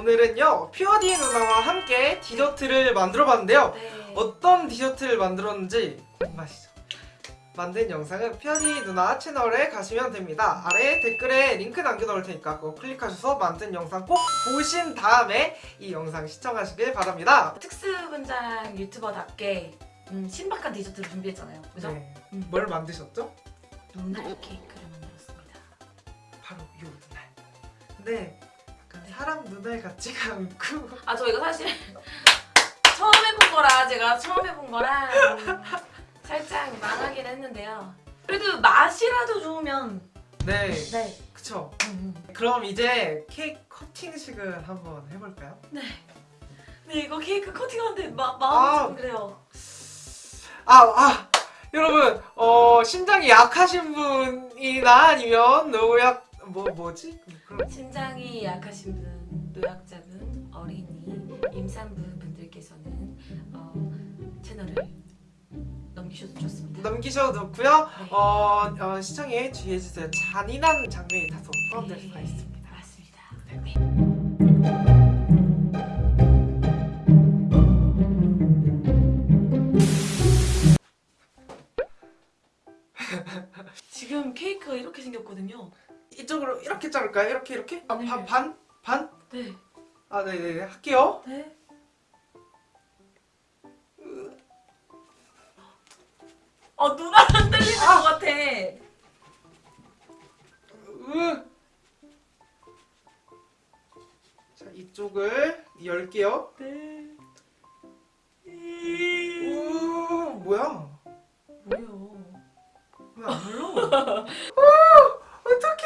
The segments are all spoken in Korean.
오늘은요 퓨어디 누나와 함께 디저트를 만들어 봤는데요 네. 어떤 디저트를 만들었는지 궁금하시죠? 만든 영상은 퓨어디 누나 채널에 가시면 됩니다 아래에 댓글에 링크 남겨놓을 테니까 그거 클릭하셔서 만든 영상 꼭 보신 다음에 이 영상 시청하시길 바랍니다 특수분장 유튜버답게 음, 신박한 디저트를 준비했잖아요. 그죠? 네. 음. 뭘 만드셨죠? 눈알 케이크를 만들었습니다. 바로 이 눈알 근데 약간 사람 눈알 같지가 않고 아 저 이거 사실 처음 해본 거라 제가 처음 해본 거라 음, 살짝 망하긴 했는데요. 그래도 맛이라도 좋으면 네 네. 그쵸 음, 음. 그럼 이제 케이크 커팅식을 한번 해볼까요? 네. 네 이거 케이크 커팅하는데 마, 마음이 아. 좀 그래요. 아, 아, 여러분, 어, 신장이 약하신 분이나 아니면 노약, 뭐, 뭐지? 그럼, 신장이 약하신 분, 노약자분, 어린이, 임산부 분들께서는 어, 채널을 넘기셔도 좋습니다. 넘기셔도 좋고요. 네. 어, 어, 시청에 주의해주세요. 잔인한 장면이 다소 포함될 네, 수가 있습니다. 맞습니다. 네. 이렇게 자를까요? 이렇게, 이렇게? 아, 네. 반, 반? 반? 네. 아, 네네, 할게요. 네. 어 누가 흔들리는 것 같아. 으. 자, 이쪽을 열게요. 네. 우, 뭐야? 뭐요? 왜안 눌러? 어떡해!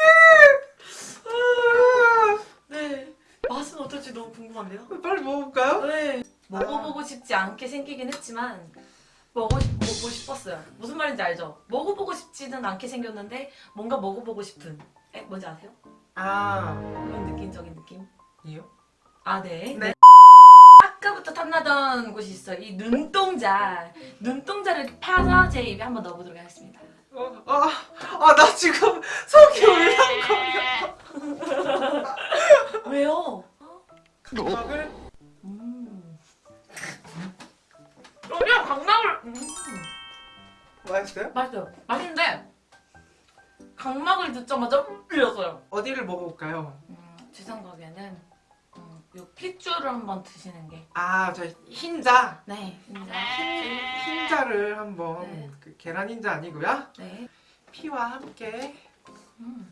아, 네. 맛은 어떨지 너무 궁금한데요. 빨리 먹어볼까요? 네. 먹어보고 싶지 않게 생기긴 했지만 먹고 싶, 싶었어요. 무슨 말인지 알죠? 먹어보고 싶지는 않게 생겼는데 뭔가 먹어보고 싶은. 에 뭔지 아세요? 아, 그런 느낌적인 느낌. 이요? 아 네. 네. 아까부터 탐나던 곳이 있어요. 이 눈동자. 눈동자를 파서 제 입에 한번 넣어보도록 하겠습니다. 어, 아, 아, 나 지금 속이 울렁거려. 왜요? 각막을 음. 맛있어요? 맛있어요. 맛있는데 각막을 듣자마자 밀렸어요. 어디를 먹어볼까요? 음, 제 생각에는 음, 요 핏줄을 한번 드시는 게. 아, 저 흰자. 네. 진짜. 흰자를 한번 네. 그 계란 흰자 아니고요. 네. 피와 함께. 음.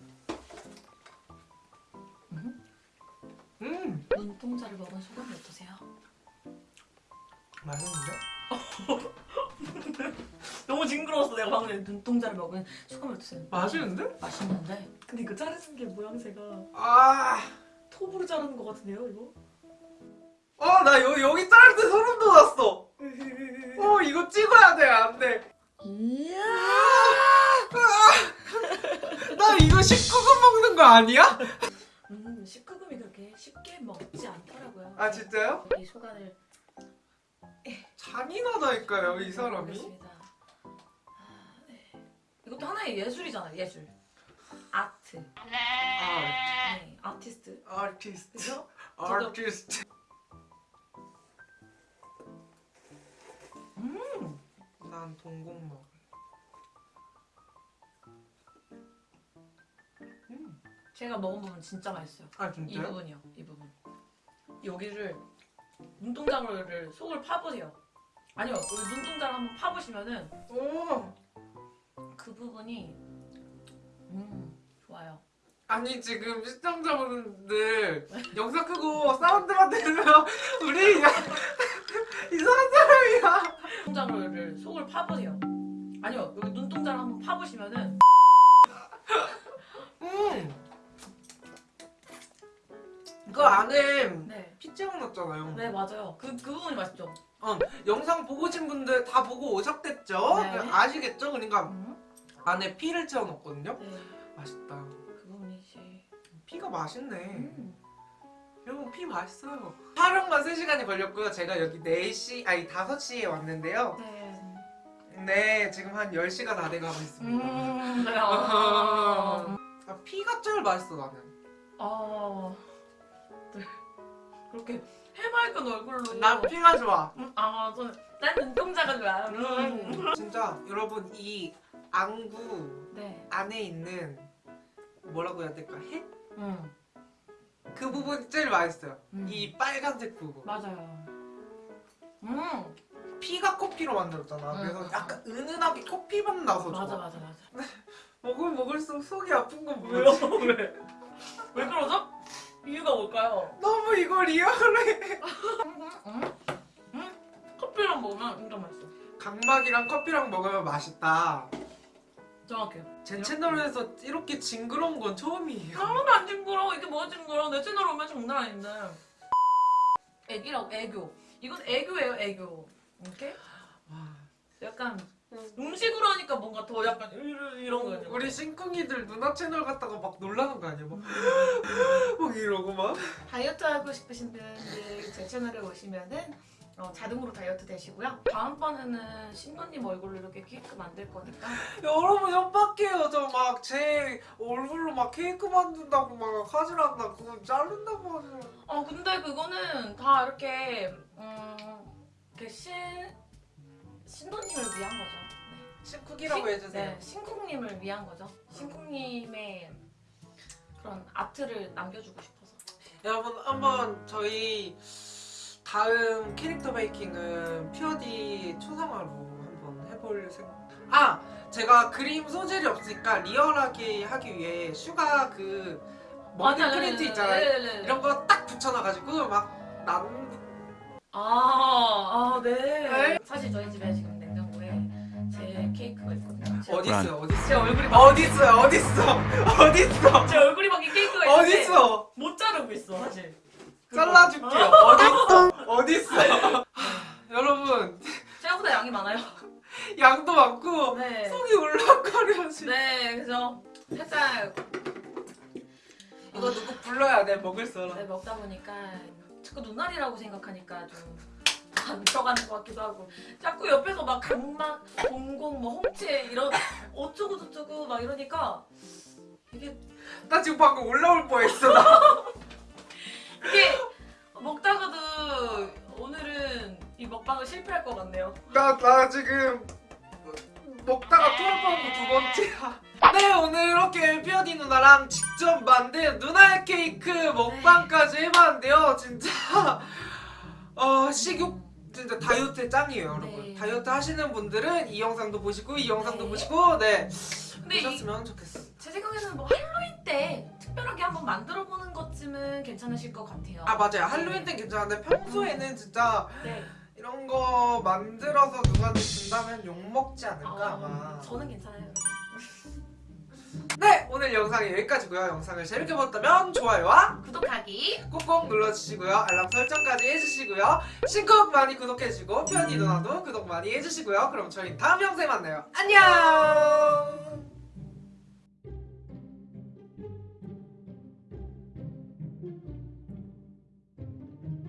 음. 음, 눈동자를 먹은 소감이 어떠세요? 맛있는데? 너무 징그러웠어 내가 방금 눈동자를 먹은 소감이 어떠세요? 맛있는데? 맛있는데? 근데 이거 자르는 게 모양새가 아, 톱으로 자르는 것 같은데요 이거? 어, 나 여, 여기 자를 때 소름 돋았어. 어, 이거 찍어야 돼, 안 돼. 이야 나 이거 19금 먹는 거 아니야? 음, 19금이 그렇게 쉽게 먹지 않더라고요 아, 진짜요? 이 소간을 잔인하다니까요, 이 사람이. 이것도 하나의 예술이잖아요 예술 아트 아, 네 아티스트 아티스트. 그죠? 아티스트. 음난 동공 먹을. 음. 제가 먹은 부분 진짜 맛있어요 아, 이 진짜요? 부분이요 이 부분 여기를 눈동자를 속을 파보세요 아니요 여기 눈동자를 한번 파보시면은 오. 그 부분이 음 좋아요 아니 지금 시청자분들 영상 끄고 사운드만 들으면 우리 이상한 사람이야. 눈동자를 속을 파보세요 아니요 여기 눈동자를 한번 파보시면은 음. 그 안에 네, 피자가 났잖아요. 네 맞아요 그, 그 부분이 맛있죠 영상 보고 오신 분들 다 보고 오셨겠죠? 네. 아시겠죠? 그러니까 음. 안에 피를 채워 넣었거든요. 네, 맛있다. 그 부분이지 피가 맛있네. 음. 여러분 피 맛있어요. 촬영만 3시간이 걸렸고요. 제가 여기 4시, 아니 5시에 왔는데요. 네. 네, 지금 한 10시가 다 돼가고 있습니다. 음, 네. 아, 피가 제일 맛있어 나는. 어, 네. 그렇게 해맑은 얼굴로. 난 피가 좋아. 음, 아, 저는 난 눈동자가 좋아. 음. 진짜 여러분 이 안구 네. 안에 있는 뭐라고 해야 될까? 해? 음. 그 부분이 제일 맛있어요. 음. 이 빨간색 부분. 맞아요. 음. 피가 커피로 만들었잖아. 음, 그래서 음, 약간 은은하게 커피 맛 나서 좋아. 맞아, 맞아, 맞아. 먹으면 먹을수록 속이 아픈 건? 뭐지? 왜? 왜 그러죠? 이유가 뭘까요? 너무 이거 리얼해. 음, 음, 음. 커피랑 먹으면 진짜 맛있어. 각막이랑 커피랑 먹으면 맛있다. 정확해요. 제 채널에서 이렇게 징그러운 건 처음이에요. 하나도 안 징그러워. 이게 뭐가 징그러워. 내 채널 오면 장난 아닌데. 애기라고, 애교. 이건 애교예요, 애교. 이렇게? 와. 약간 응. 음식으로 하니까 뭔가 더 약간 이런, 거예요. 우리 싱쿵이들 누나 채널 갔다가 막 놀라는 거 아니야? 막, 막 이러고 막. 다이어트 하고 싶으신 분들 제 채널에 오시면은 어, 자동으로 다이어트 되시고요. 다음번에는 신도님 얼굴로 이렇게 케이크 만들 거니까 여러분 협박해요. 저 막 제 얼굴로 막 케이크 만든다고 막 하질 않나. 그거 자른다고 하죠. 어 근데 그거는 다 이렇게 음 이렇게 신 신도님을 위한 거죠. 싱쿵이라고 신- 해주세요. 네, 신쿵님을 위한 거죠. 신쿵님의 그런 아트를 남겨주고 싶어서. 여러분 한번 저희 다음 캐릭터 making은 퓨어디 초상화로 한번 해볼 생각. 아 제가 그림 소질이 없으니까 리얼하게 하기 위해 슈가 그 머리 맞아, 프린트 네, 있잖아요. 네, 네, 네. 이런 거 딱 붙여놔가지고 막 난 아, 아, 네. 네. 사실 저희 집에 지금 냉장고에 제 케이크가 있거든요. 제, 어디 있어요? 어디 제 있어요? 얼굴이 어디 있어요? 어디 있어? 어디 있어? 제 얼굴이 박힌 케이크가 있는데 어디 있어? 못 자르고 있어 사실. 잘라줄게요. 어디 있어? 어디 있어? 여러분 생각보다 양이 많아요. 양도 많고 네. 속이 울렁거려 지금. 네, 그래서 살짝 이거 누구 불러야 돼 먹을 사람. 네, 먹다 보니까 자꾸 눈알이라고 생각하니까 좀 안 들어가는 것 같기도 하고 자꾸 옆에서 막 각막, 공공, 뭐 홍채 이런 어쩌고 저쩌고 막 이러니까 이게 나 지금 방금 올라올 뻔했어. 나. 이게 먹다가도 오늘은 이 먹방을 실패할 것 같네요. 나, 나 지금 먹다가 토할 뻔한 거두 번째야. 네 오늘 이렇게 피어디 누나랑 직접 만든 누나의 케이크 먹방까지 해봤는데요. 진짜 어 식욕 진짜 다이어트에 짱이에요 여러분. 네. 다이어트 하시는 분들은 이 영상도 보시고 이 영상도 네. 보시고 네 근데 보셨으면 좋겠어. 제 생각에는 뭐 할로윈 때 특별하게 한번 만들어 보는 것쯤은 괜찮으실 것 같아요. 아 맞아요 할로윈 땐 괜찮은데 평소에는 진짜 네. 이런 거 만들어서 누구한테 준다면 욕 먹지 않을까 아. 저는 괜찮아요. 네 오늘 영상이 여기까지고요. 영상을 재밌게 보셨다면 좋아요와 구독하기 꾹꾹 눌러주시고요. 알람 설정까지 해주시고요. 신곡 많이 구독해주시고 편이 누나도 구독 많이 해주시고요. 그럼 저희 다음 영상에 만나요. 안녕.